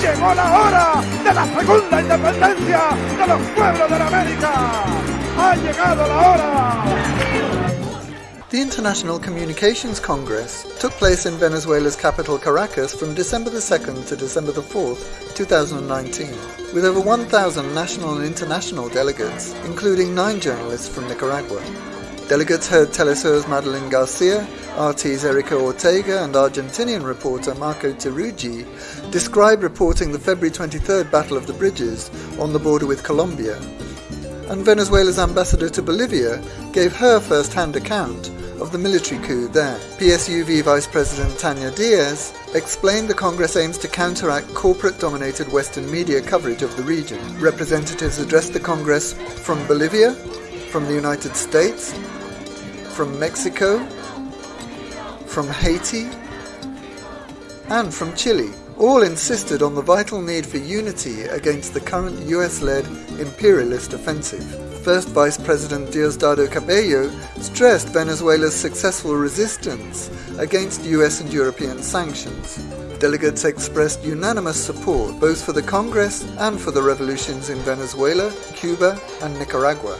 Llegó la hora de la segunda independencia de los pueblos de la América. Ha llegado la hora. The International Communications Congress took place in Venezuela's capital Caracas from December the 2nd to December the 4th, 2019, with over 1,000 national and international delegates, including nine journalists from Nicaragua. Delegates heard Telesur's Madeline Garcia, RT's Erica Ortega, and Argentinian reporter Marco Teruggi describe reporting the February 23rd Battle of the Bridges on the border with Colombia. And Venezuela's ambassador to Bolivia gave her first hand account of the military coup there. PSUV Vice President Tania Diaz explained the Congress aims to counteract corporate dominated Western media coverage of the region. Representatives addressed the Congress from Bolivia, from the United States, from Mexico, from Haiti, and from Chile, all insisted on the vital need for unity against the current US led imperialist offensive. First Vice President Diosdado Cabello stressed Venezuela's successful resistance against US and European sanctions. Delegates expressed unanimous support both for the Congress and for the revolutions in Venezuela, Cuba, and Nicaragua.